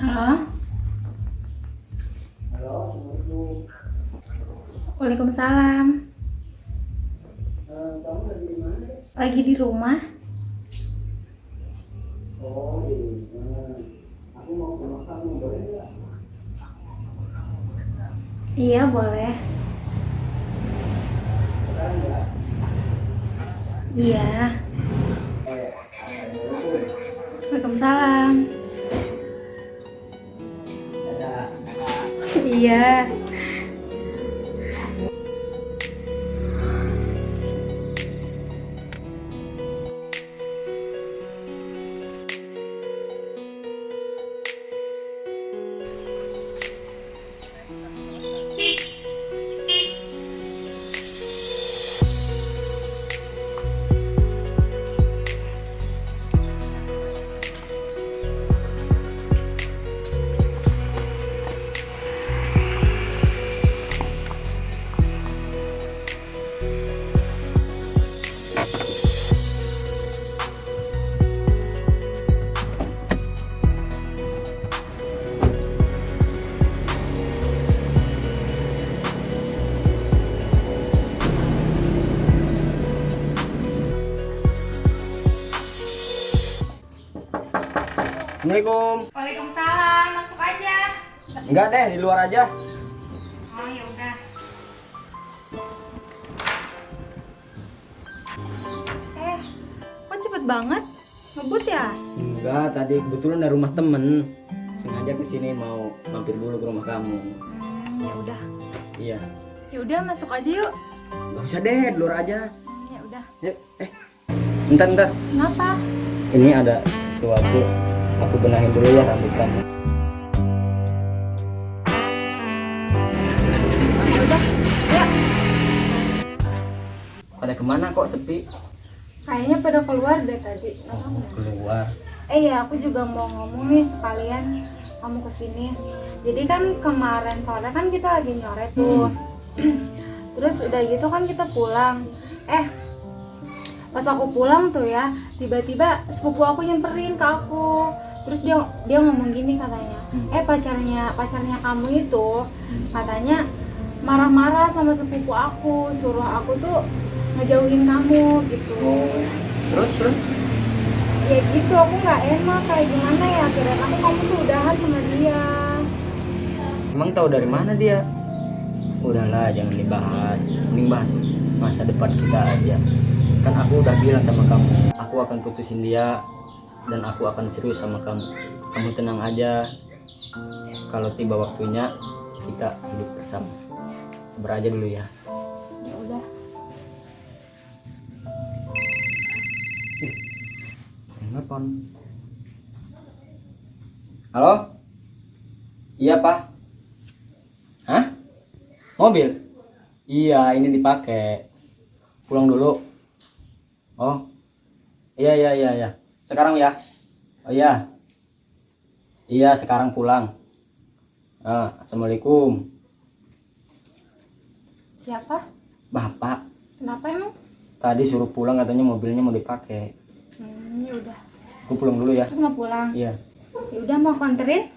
Halo. Halo. Waalaikumsalam. Eh, kamu lagi di mana? Lagi di rumah. Oh, di rumah. Aku mau ke rumah kamu, boleh nggak? Iya, boleh. Sekarang ya? nggak? Iya. Waalaikumsalam. Iya. Assalamualaikum. Waalaikumsalam. Masuk aja. Enggak deh, di luar aja. Oh, ya udah. Eh, kok cepet banget? Ngebut ya? Enggak, tadi kebetulan dari rumah temen. Sengaja ke sini mau mampir dulu ke rumah kamu. Hmm, ya udah. Iya. Ya udah, masuk aja yuk. Gak usah deh, di luar aja. Hmm, Ya udah. Yuk, eh. Bentar, bentar. Kenapa? Ini ada sesuatu. Aku benahin dulu ya rambut kamu. Ya udah. Ya. Pada ke mana kok sepi? Kayaknya pada keluar deh tadi. Oh, keluar. Eh ya, aku juga mau ngomong nih sekalian kamu ke sini. Jadi kan kemarin sore kan kita lagi nyoret tuh. Terus udah gitu kan kita pulang. Eh, pas aku pulang tuh ya, tiba-tiba sepupu aku nyamperin ke aku. Terus dia dia ngomong gini katanya, eh pacarnya pacarnya kamu itu katanya marah-marah sama sepupu aku, suruh aku tuh ngejauhin kamu gitu Terus, terus? ya gitu aku nggak enak kayak gimana ya kira aku kamu tuh udahan sama dia Emang tahu dari mana dia? Udahlah, jangan dibahas. Mending bahas masa depan kita aja. Kan aku udah bilang sama kamu, aku akan putusin dia dan aku akan serius sama kamu. Kamu tenang aja. Kalau tiba waktunya kita hidup bersama. Sabar aja dulu ya. ya udah Telepon. Halo? Iya, Pak. Hah? Mobil? Iya, ini dipakai. Pulang dulu. Oh. Iya, iya, iya, iya. Sekarang ya. Oh iya. Iya, sekarang pulang. Ah, Assalamualaikum. siapa Bapak, kenapa emang tadi suruh pulang katanya mobilnya mau dipakai. hmm, ya udah Aku pulang dulu ya. terus mau pulang Iya. ya udah mau aku anterin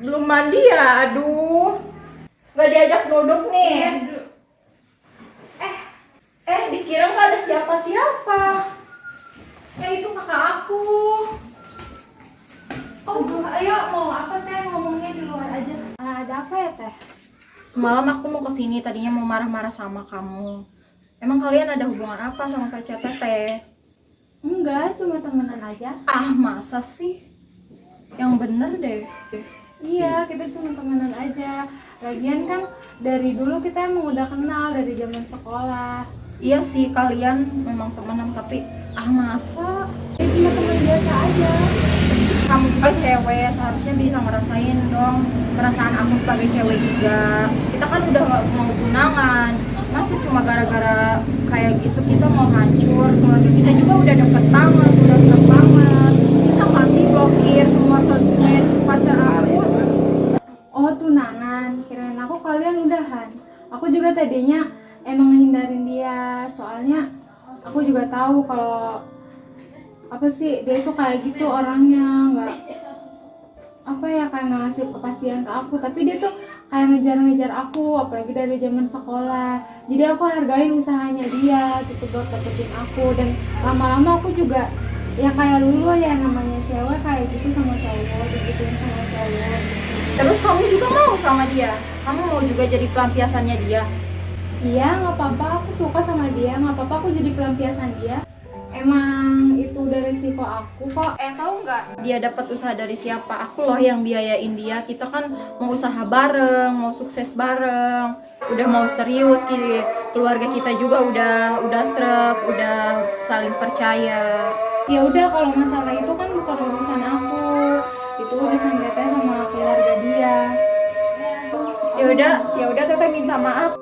belum mandi ya? Aduh. Gak diajak duduk nih. Eh, eh dikira nggak ada siapa-siapa. Eh itu kakak aku. Oh, ayo mau apa teh ngomongnya di luar aja. Ah, ada apa ya teh? Semalam aku mau ke sini tadinya mau marah-marah sama kamu. Emang kalian ada hubungan apa sama pacar teteh? Enggak, cuma temenan aja. Ah masa sih? Yang bener deh. Iya, kita cuma temenan aja. Lagian kan dari dulu kita emang udah kenal dari zaman sekolah. Iya sih kalian memang temenan tapi ah masa? Ya cuma teman biasa aja. Kamu juga cewek seharusnya bisa ngerasain dong perasaan aku sebagai cewek juga. Kita kan udah mau tunangan. Masa cuma gara-gara kayak gitu kita mau hancur keluarga kita juga udah deket banget udah serem banget bisa nggak sih blokir semua sosmed pacar aku Oh, tunangan. Kirain aku kalian udahan. Aku juga tadinya emang ngehindarin dia. Soalnya aku juga tahu kalau apa sih dia itu kayak gitu orangnya nggak apa ya kayak nggak ngasih kepastian ke aku tapi dia tuh kayak ngejar-ngejar aku apalagi dari zaman sekolah jadi aku hargain usahanya dia gitu buat dapetin aku dan lama-lama aku juga ya kayak dulu ya namanya cewek kayak gitu sama cowok digituin sama cowok terus kamu juga mau sama dia kamu mau juga jadi pelampiasannya dia Iya, nggak apa-apa. Aku suka sama dia. Nggak apa-apa. Aku jadi pelampiasan dia. Emang itu udah resiko aku kok. eh tahu nggak dia dapat usaha dari siapa aku loh yang biayain dia kita kan mau usaha bareng mau sukses bareng udah mau serius gitu keluarga kita juga udah udah srek udah saling percaya Ya udah, kalau masalah itu kan bukan urusan aku. Itu urusan teteh sama keluarga dia. ya udah ya udah teteh minta maaf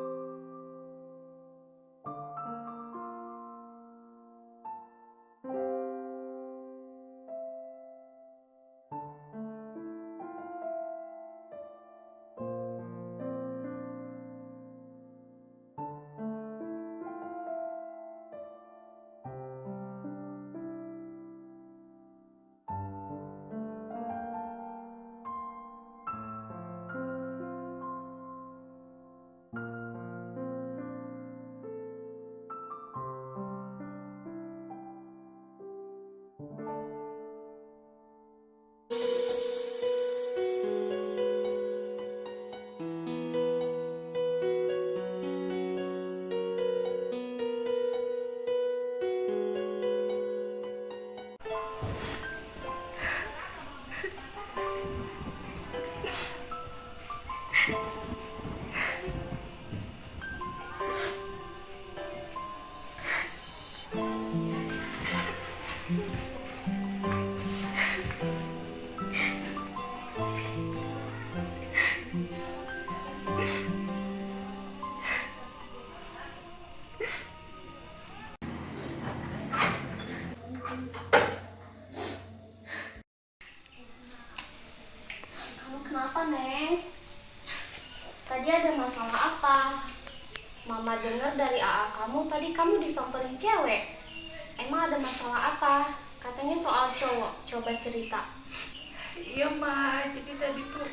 dengar dari AA kamu tadi kamu disamperin cewek. Emang ada masalah apa? Katanya soal cowok. Coba cerita. Iya, Ma. Jadi tadi tuh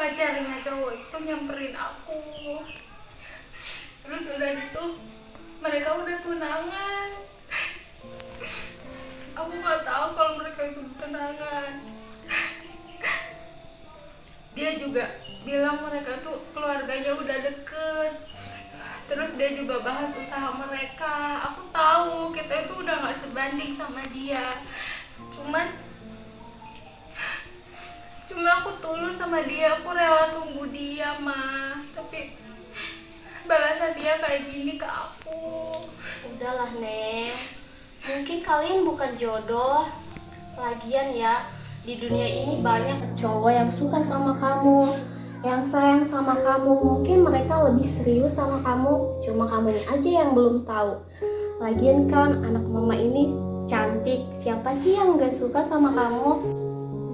pacarnya cowok itu nyamperin aku. Terus udah gitu, mereka udah tunangan. Aku nggak tahu kalau mereka itu tunangan. Dia juga bilang mereka tuh keluarganya udah deket. Terus dia juga bahas usaha mereka. Aku tahu kita itu udah nggak sebanding sama dia. Cuman cuma aku tulus sama dia aku rela nunggu dia mah tapi balasan dia kayak gini ke aku Udahlah, Neng. Mungkin kalian bukan jodoh. Lagian ya, di dunia ini banyak cowok yang suka sama kamu, yang sayang sama kamu. Mungkin mereka lebih serius sama kamu, cuma kamu aja yang belum tahu. Lagian kan anak mama ini cantik. Siapa sih yang gak suka sama kamu?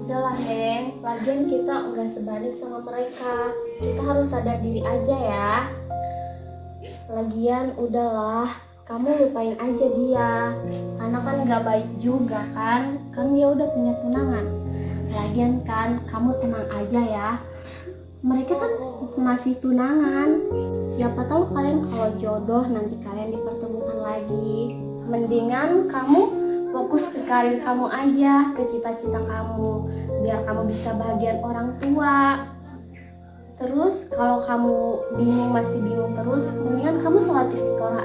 Udahlah Neng, lagian kita nggak sebanding sama mereka. Kita harus sadar diri aja ya. Lagian udahlah, kamu lupain aja dia. Karena kan nggak baik juga kan, kan dia udah punya tunangan. Lagian kan, kamu tenang aja ya. Mereka kan masih tunangan. Siapa tahu kalian kalau jodoh nanti kalian dipertemukan lagi. Mendingan kamu fokus ke karir kamu aja, ke cita-cita kamu, biar kamu bisa bahagian orang tua. Terus kalau kamu bingung masih bingung terus, mendingan kamu sholat istiqoroh